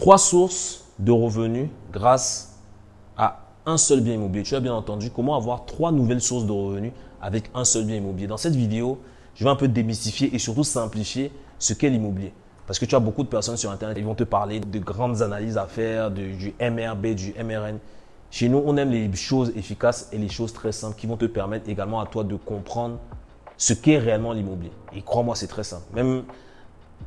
Trois sources de revenus grâce à un seul bien immobilier. Tu as bien entendu comment avoir trois nouvelles sources de revenus avec un seul bien immobilier. Dans cette vidéo, je vais un peu démystifier et surtout simplifier ce qu'est l'immobilier. Parce que tu as beaucoup de personnes sur Internet, ils vont te parler de grandes analyses à faire, du MRB, du MRN. Chez nous, on aime les choses efficaces et les choses très simples qui vont te permettre également à toi de comprendre ce qu'est réellement l'immobilier. Et crois-moi, c'est très simple. Même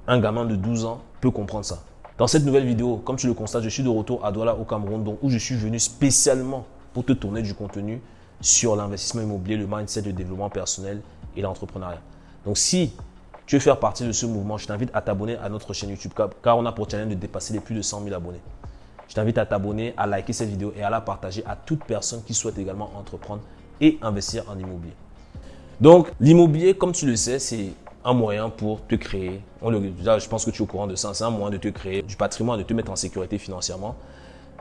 un gamin de 12 ans peut comprendre ça. Dans cette nouvelle vidéo, comme tu le constates, je suis de retour à Douala au Cameroun, où je suis venu spécialement pour te tourner du contenu sur l'investissement immobilier, le mindset, le développement personnel et l'entrepreneuriat. Donc si tu veux faire partie de ce mouvement, je t'invite à t'abonner à notre chaîne YouTube car on a pour challenge de dépasser les plus de 100 000 abonnés. Je t'invite à t'abonner, à liker cette vidéo et à la partager à toute personne qui souhaite également entreprendre et investir en immobilier. Donc, l'immobilier, comme tu le sais, c'est un moyen pour te créer, on le, je pense que tu es au courant de ça, c'est un moyen de te créer du patrimoine, de te mettre en sécurité financièrement.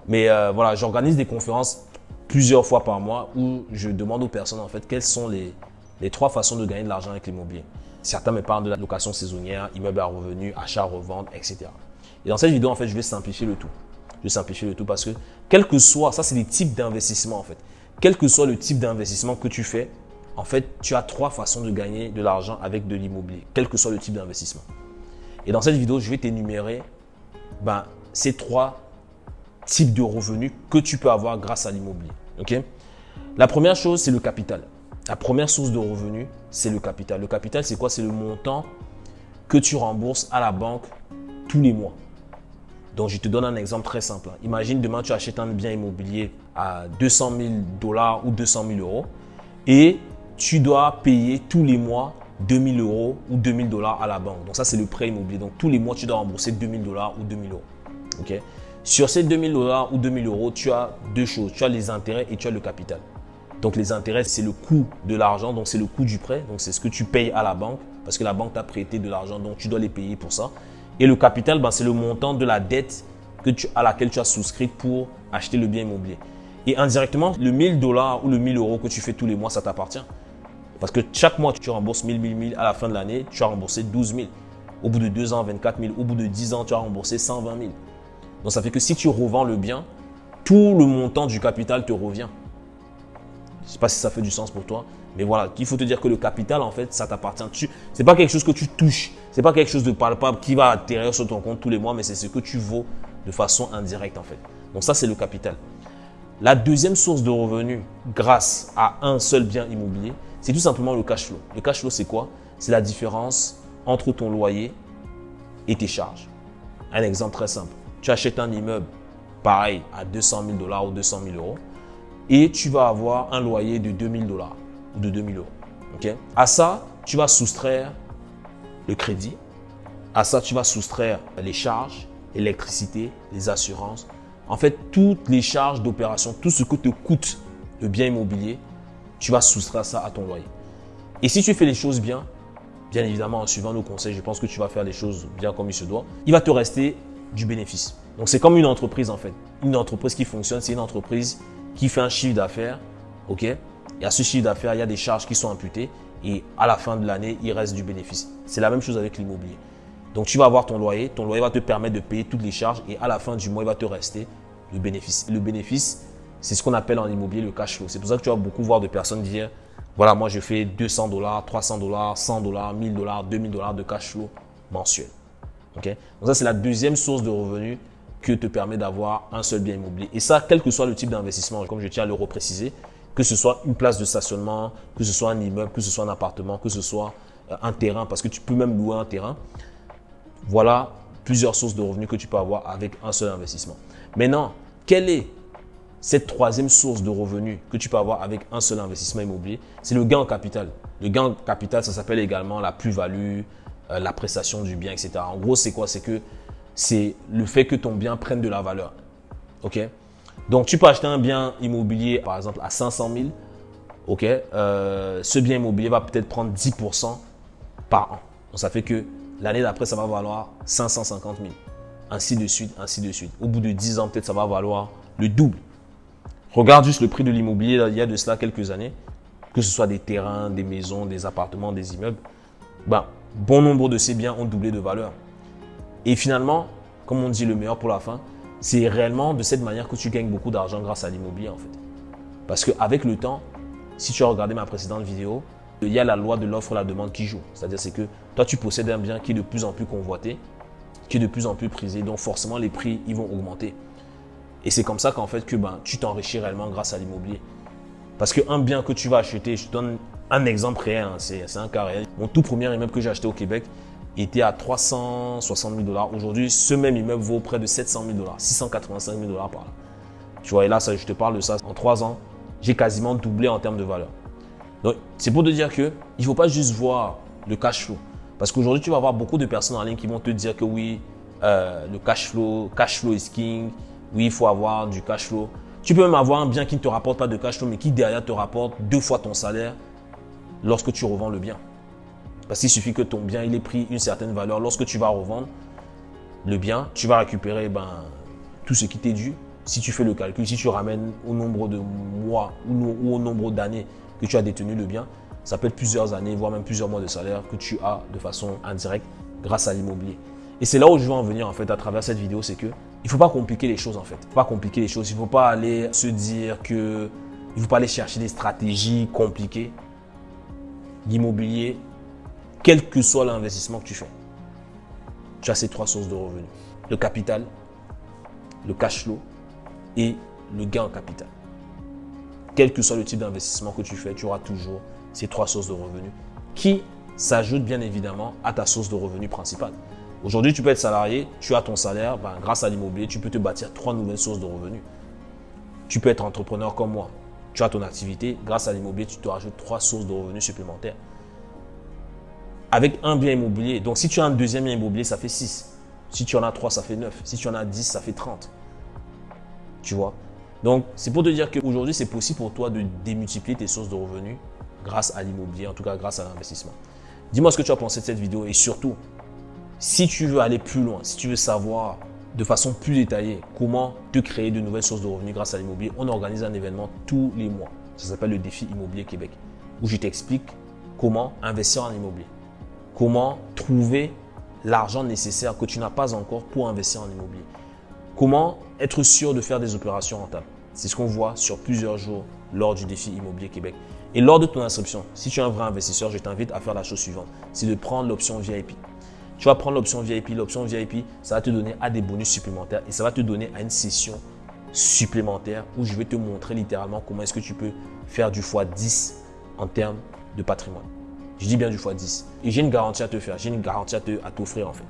Mais euh, voilà, j'organise des conférences plusieurs fois par mois où je demande aux personnes en fait quelles sont les, les trois façons de gagner de l'argent avec l'immobilier. Certains me parlent de la location saisonnière, immeuble à revenus, achat, revente, etc. Et dans cette vidéo, en fait, je vais simplifier le tout. Je vais simplifier le tout parce que, quel que soit, ça c'est des types d'investissement en fait. Quel que soit le type d'investissement que tu fais, en fait, tu as trois façons de gagner de l'argent avec de l'immobilier, quel que soit le type d'investissement. Et dans cette vidéo, je vais t'énumérer ben, ces trois types de revenus que tu peux avoir grâce à l'immobilier. La première chose, c'est le capital. La première source de revenus, c'est le capital. Le capital, c'est quoi? C'est le montant que tu rembourses à la banque tous les mois. Donc, je te donne un exemple très simple. Imagine demain, tu achètes un bien immobilier à 200 000 dollars ou 200 000 euros et tu dois payer tous les mois 2000 euros ou 2000 dollars à la banque. Donc ça, c'est le prêt immobilier. Donc tous les mois, tu dois rembourser 2000 dollars ou 2000 euros. Ok? Sur ces 2000 dollars ou 2000 euros, tu as deux choses. Tu as les intérêts et tu as le capital. Donc les intérêts, c'est le coût de l'argent, donc c'est le coût du prêt. Donc c'est ce que tu payes à la banque parce que la banque t'a prêté de l'argent, donc tu dois les payer pour ça. Et le capital, ben, c'est le montant de la dette que à laquelle tu as souscrit pour acheter le bien immobilier. Et indirectement, le 1000 dollars ou le 1000 euros que tu fais tous les mois, ça t'appartient. Parce que chaque mois, tu rembourses 1000, 1000, 1000. À la fin de l'année, tu as remboursé 12 000. Au bout de 2 ans, 24 000. Au bout de 10 ans, tu as remboursé 120 000. Donc, ça fait que si tu revends le bien, tout le montant du capital te revient. Je ne sais pas si ça fait du sens pour toi. Mais voilà, il faut te dire que le capital, en fait, ça t'appartient. Ce n'est pas quelque chose que tu touches. Ce n'est pas quelque chose de palpable qui va atterrir sur ton compte tous les mois, mais c'est ce que tu vaux de façon indirecte, en fait. Donc ça, c'est le capital. La deuxième source de revenus grâce à un seul bien immobilier, c'est tout simplement le cash flow. Le cash flow, c'est quoi? C'est la différence entre ton loyer et tes charges. Un exemple très simple. Tu achètes un immeuble, pareil, à 200 000 dollars ou 200 000 euros, et tu vas avoir un loyer de 2 000 dollars ou de 2 000 euros. À ça, tu vas soustraire le crédit. À ça, tu vas soustraire les charges, l'électricité, les assurances. En fait, toutes les charges d'opération, tout ce que te coûte le bien immobilier, tu vas soustraire ça à ton loyer. Et si tu fais les choses bien, bien évidemment en suivant nos conseils, je pense que tu vas faire les choses bien comme il se doit, il va te rester du bénéfice. Donc c'est comme une entreprise en fait. Une entreprise qui fonctionne, c'est une entreprise qui fait un chiffre d'affaires, ok? Et à ce chiffre d'affaires, il y a des charges qui sont imputées et à la fin de l'année, il reste du bénéfice. C'est la même chose avec l'immobilier. Donc tu vas avoir ton loyer, ton loyer va te permettre de payer toutes les charges et à la fin du mois, il va te rester le bénéfice. Le bénéfice, c'est ce qu'on appelle en immobilier le cash flow. C'est pour ça que tu vas beaucoup voir de personnes dire, voilà, moi je fais 200 dollars, 300 dollars, 100 dollars, 1000 dollars, 2000 dollars de cash flow mensuel. Ok? Donc ça, c'est la deuxième source de revenus que te permet d'avoir un seul bien immobilier. Et ça, quel que soit le type d'investissement, comme je tiens à le repréciser, que ce soit une place de stationnement, que ce soit un immeuble, que ce soit un appartement, que ce soit euh, un terrain, parce que tu peux même louer un terrain. Voilà plusieurs sources de revenus que tu peux avoir avec un seul investissement. Maintenant, quel est cette troisième source de revenus que tu peux avoir avec un seul investissement immobilier, c'est le gain en capital. Le gain en capital, ça s'appelle également la plus-value, euh, la prestation du bien, etc. En gros, c'est quoi? C'est que c'est le fait que ton bien prenne de la valeur. OK? Donc, tu peux acheter un bien immobilier, par exemple, à 500 000. OK? Euh, Ce bien immobilier va peut-être prendre 10% par an. Donc, ça fait que l'année d'après, ça va valoir 550 000. Ainsi de suite, ainsi de suite. Au bout de 10 ans, peut-être ça va valoir le double. Regarde juste le prix de l'immobilier il y a de cela quelques années, que ce soit des terrains, des maisons, des appartements, des immeubles. Ben, bon nombre de ces biens ont doublé de valeur. Et finalement, comme on dit, le meilleur pour la fin. C'est réellement de cette manière que tu gagnes beaucoup d'argent grâce à l'immobilier en fait. Parce qu'avec le temps, si tu as regardé ma précédente vidéo, il y a la loi de l'offre et la demande qui joue. C'est-à-dire c'est que toi, tu possèdes un bien qui est de plus en plus convoité, qui est de plus en plus prisé. Donc forcément, les prix, ils vont augmenter. Et c'est comme ça qu'en fait, que ben, tu t'enrichis réellement grâce à l'immobilier. Parce qu'un bien que tu vas acheter, je te donne un exemple réel, hein, c'est un cas réel. Mon tout premier immeuble que j'ai acheté au Québec était à 360 000 dollars. Aujourd'hui, ce même immeuble vaut près de 700 000 dollars, 685 000 dollars par là. Tu vois, et là, ça, je te parle de ça. En trois ans, j'ai quasiment doublé en termes de valeur. Donc, c'est pour te dire que il ne faut pas juste voir le cash flow. Parce qu'aujourd'hui, tu vas avoir beaucoup de personnes en ligne qui vont te dire que oui, euh, le cash flow, cash flow is king. Oui, il faut avoir du cash flow. Tu peux même avoir un bien qui ne te rapporte pas de cash flow, mais qui derrière te rapporte deux fois ton salaire lorsque tu revends le bien. Parce qu'il suffit que ton bien il ait pris une certaine valeur. Lorsque tu vas revendre le bien, tu vas récupérer ben, tout ce qui t'est dû. Si tu fais le calcul, si tu ramènes au nombre de mois ou au nombre d'années que tu as détenu le bien, ça peut être plusieurs années, voire même plusieurs mois de salaire que tu as de façon indirecte grâce à l'immobilier. Et c'est là où je veux en venir en fait à travers cette vidéo, c'est que il faut pas compliquer les choses en fait. Faut pas compliquer les choses. Il faut pas aller se dire que il faut pas aller chercher des stratégies compliquées. L'immobilier, quel que soit l'investissement que tu fais, tu as ces trois sources de revenus le capital, le cash flow et le gain en capital. Quel que soit le type d'investissement que tu fais, tu auras toujours ces trois sources de revenus qui s'ajoutent bien évidemment à ta source de revenus principale. Aujourd'hui, tu peux être salarié, tu as ton salaire, ben, grâce à l'immobilier, tu peux te bâtir trois nouvelles sources de revenus. Tu peux être entrepreneur comme moi. Tu as ton activité, grâce à l'immobilier, tu te rajoutes trois sources de revenus supplémentaires. Avec un bien immobilier, donc si tu as un deuxième bien immobilier, ça fait 6. Si tu en as 3, ça fait 9. Si tu en as 10, ça fait 30. Tu vois? Donc, c'est pour te dire qu'aujourd'hui, c'est possible pour toi de démultiplier tes sources de revenus grâce à l'immobilier, en tout cas grâce à l'investissement. Dis-moi ce que tu as pensé de cette vidéo et surtout, si tu veux aller plus loin, si tu veux savoir de façon plus détaillée comment te créer de nouvelles sources de revenus grâce à l'immobilier, on organise un événement tous les mois. Ça s'appelle le défi immobilier Québec, où je t'explique comment investir en immobilier, comment trouver l'argent nécessaire que tu n'as pas encore pour investir en immobilier, comment être sûr de faire des opérations rentables. C'est ce qu'on voit sur plusieurs jours lors du défi immobilier Québec. Et lors de ton inscription, si tu es un vrai investisseur, je t'invite à faire la chose suivante, c'est de prendre l'option VIP. Tu vas prendre l'option VIP. L'option VIP, ça va te donner à des bonus supplémentaires et ça va te donner à une session supplémentaire où je vais te montrer littéralement comment est-ce que tu peux faire du x10 en termes de patrimoine. Je dis bien du x10. Et j'ai une garantie à te faire, j'ai une garantie à t'offrir en fait.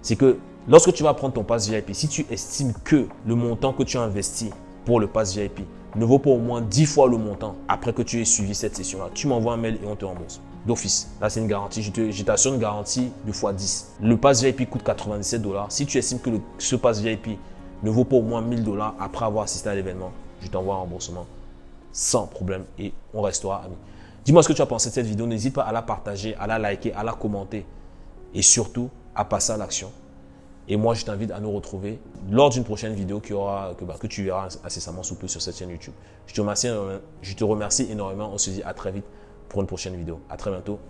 C'est que lorsque tu vas prendre ton pass VIP, si tu estimes que le montant que tu as investi pour le pass VIP ne vaut pas au moins 10 fois le montant après que tu aies suivi cette session-là, tu m'envoies un mail et on te rembourse d'office. Là, c'est une garantie. Je t'assure une garantie de fois 10. Le pass VIP coûte 97 dollars. Si tu estimes que ce pass VIP ne vaut pas au moins 1000 dollars après avoir assisté à l'événement, je t'envoie un remboursement sans problème et on restera amis. Dis-moi ce que tu as pensé de cette vidéo. N'hésite pas à la partager, à la liker, à la commenter et surtout à passer à l'action. Et moi, je t'invite à nous retrouver lors d'une prochaine vidéo bah, que tu verras incessamment sous peu sur cette chaîne YouTube. Je te remercie, je te remercie énormément. On se dit à très vite pour une prochaine vidéo. À très bientôt.